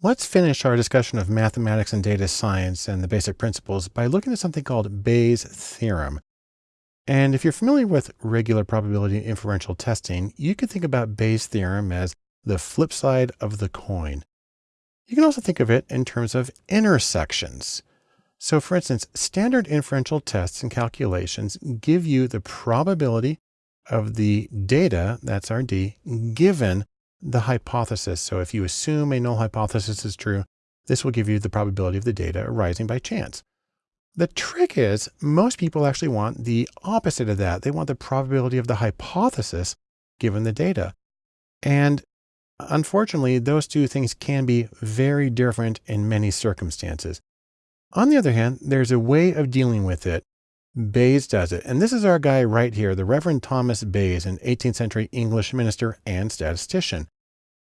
Let's finish our discussion of mathematics and data science and the basic principles by looking at something called Bayes' theorem. And if you're familiar with regular probability inferential testing, you could think about Bayes' theorem as the flip side of the coin. You can also think of it in terms of intersections. So for instance, standard inferential tests and calculations give you the probability of the data, that's our D, given the hypothesis. So if you assume a null hypothesis is true, this will give you the probability of the data arising by chance. The trick is most people actually want the opposite of that. They want the probability of the hypothesis given the data. And unfortunately, those two things can be very different in many circumstances. On the other hand, there's a way of dealing with it. Bayes does it. And this is our guy right here, the Reverend Thomas Bayes, an 18th century English minister and statistician.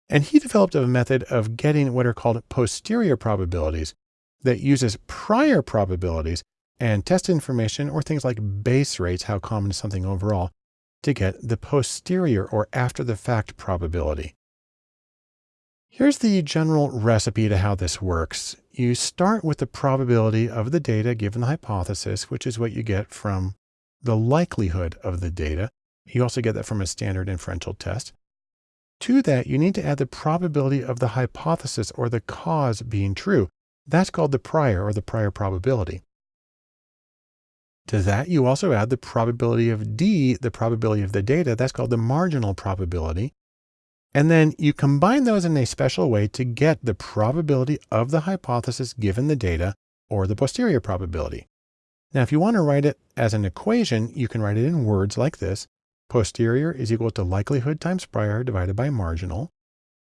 And he developed a method of getting what are called posterior probabilities that uses prior probabilities and test information or things like base rates, how common is something overall, to get the posterior or after the fact probability. Here's the general recipe to how this works. You start with the probability of the data given the hypothesis, which is what you get from the likelihood of the data. You also get that from a standard inferential test. To that, you need to add the probability of the hypothesis or the cause being true. That's called the prior or the prior probability. To that, you also add the probability of D, the probability of the data. That's called the marginal probability. And then you combine those in a special way to get the probability of the hypothesis given the data or the posterior probability. Now, if you want to write it as an equation, you can write it in words like this. Posterior is equal to likelihood times prior divided by marginal.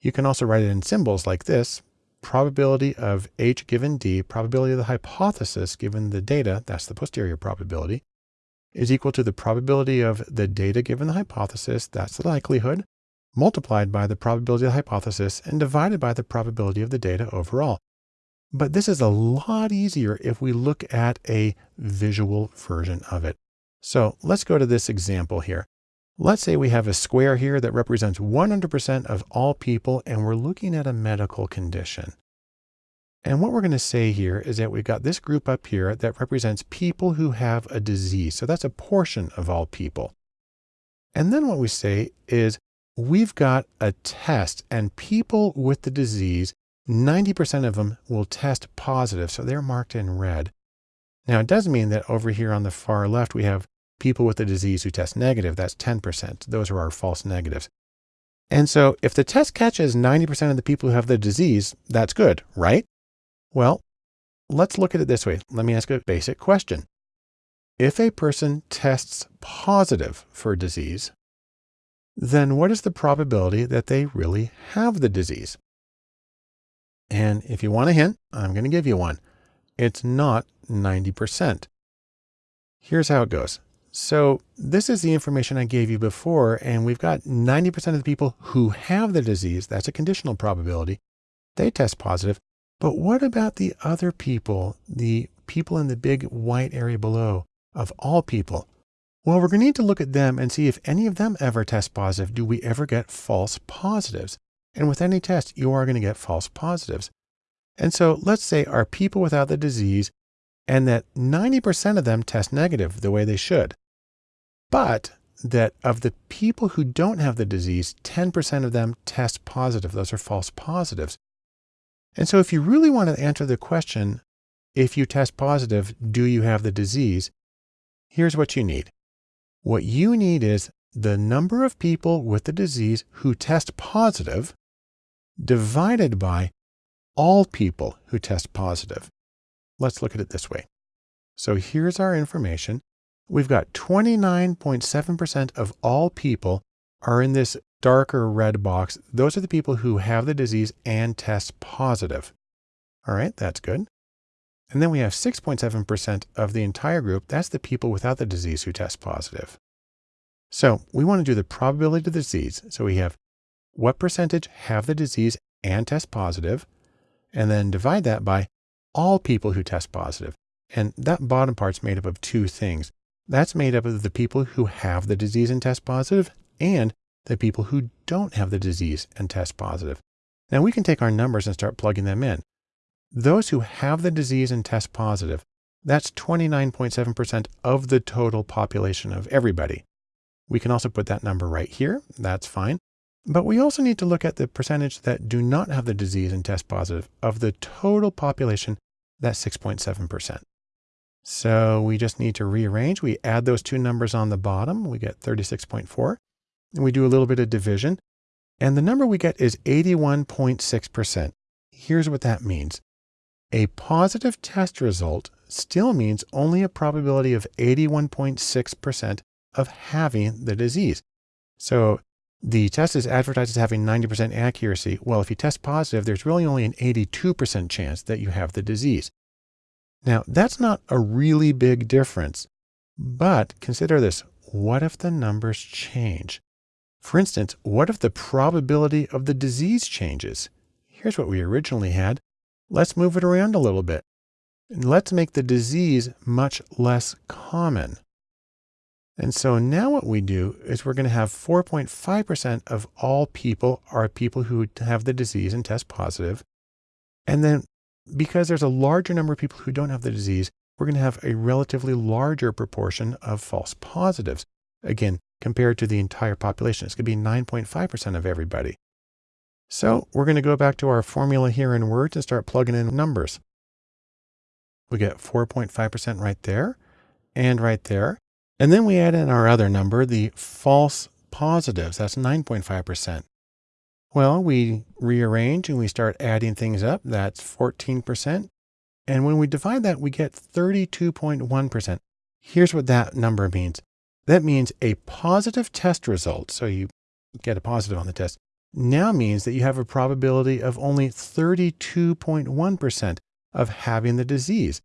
You can also write it in symbols like this. Probability of H given D, probability of the hypothesis given the data, that's the posterior probability, is equal to the probability of the data given the hypothesis, that's the likelihood, multiplied by the probability of the hypothesis and divided by the probability of the data overall. But this is a lot easier if we look at a visual version of it. So let's go to this example here. Let's say we have a square here that represents 100% of all people and we're looking at a medical condition. And what we're going to say here is that we've got this group up here that represents people who have a disease. So that's a portion of all people. And then what we say is we've got a test and people with the disease, 90% of them will test positive. So they're marked in red. Now it does mean that over here on the far left, we have people with the disease who test negative. That's 10%. Those are our false negatives. And so if the test catches 90% of the people who have the disease, that's good, right? Well, let's look at it this way. Let me ask a basic question. If a person tests positive for a disease, then what is the probability that they really have the disease? And if you want a hint, I'm going to give you one. It's not 90%. Here's how it goes. So this is the information I gave you before, and we've got 90% of the people who have the disease. That's a conditional probability. They test positive. But what about the other people, the people in the big white area below of all people? Well, we're going to need to look at them and see if any of them ever test positive. Do we ever get false positives? And with any test, you are going to get false positives. And so let's say our people without the disease and that 90% of them test negative the way they should. But that of the people who don't have the disease, 10% of them test positive. Those are false positives. And so if you really want to answer the question, if you test positive, do you have the disease? Here's what you need. What you need is the number of people with the disease who test positive divided by all people who test positive. Let's look at it this way. So here's our information. We've got 29.7% of all people are in this darker red box. Those are the people who have the disease and test positive. All right, that's good. And then we have 6.7% of the entire group. That's the people without the disease who test positive. So we want to do the probability of the disease. So we have what percentage have the disease and test positive, and then divide that by all people who test positive. And that bottom part's made up of two things. That's made up of the people who have the disease and test positive and the people who don't have the disease and test positive. Now we can take our numbers and start plugging them in. Those who have the disease and test positive, that's 29.7% of the total population of everybody. We can also put that number right here. That's fine. But we also need to look at the percentage that do not have the disease and test positive of the total population. That's 6.7%. So we just need to rearrange. We add those two numbers on the bottom. We get 36.4. And we do a little bit of division. And the number we get is 81.6%. Here's what that means. A positive test result still means only a probability of 81.6% of having the disease. So the test is advertised as having 90% accuracy. Well, if you test positive, there's really only an 82% chance that you have the disease. Now, that's not a really big difference, but consider this. What if the numbers change? For instance, what if the probability of the disease changes? Here's what we originally had. Let's move it around a little bit. And let's make the disease much less common. And so now what we do is we're going to have 4.5% of all people are people who have the disease and test positive. And then because there's a larger number of people who don't have the disease, we're going to have a relatively larger proportion of false positives. Again, compared to the entire population, it's going to be 9.5% of everybody. So we're going to go back to our formula here in Words and start plugging in numbers. We get 4.5% right there and right there. And then we add in our other number, the false positives. That's 9.5%. Well, we rearrange and we start adding things up. That's 14%. And when we divide that, we get 32.1%. Here's what that number means. That means a positive test result. So you get a positive on the test now means that you have a probability of only 32.1% of having the disease.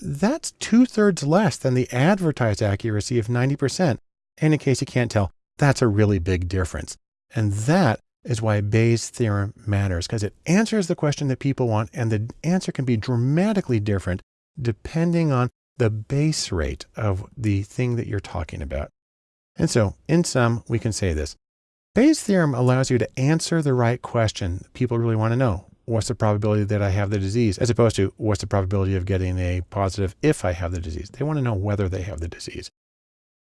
That's two thirds less than the advertised accuracy of 90%. And in a case you can't tell, that's a really big difference. And that is why Bayes' theorem matters because it answers the question that people want and the answer can be dramatically different depending on the base rate of the thing that you're talking about. And so in sum, we can say this. Bayes' theorem allows you to answer the right question people really want to know. What's the probability that I have the disease? As opposed to what's the probability of getting a positive if I have the disease? They want to know whether they have the disease.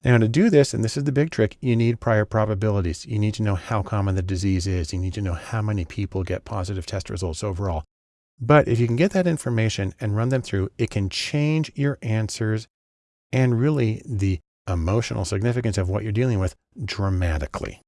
Now to do this, and this is the big trick, you need prior probabilities. You need to know how common the disease is. You need to know how many people get positive test results overall. But if you can get that information and run them through, it can change your answers and really the emotional significance of what you're dealing with dramatically.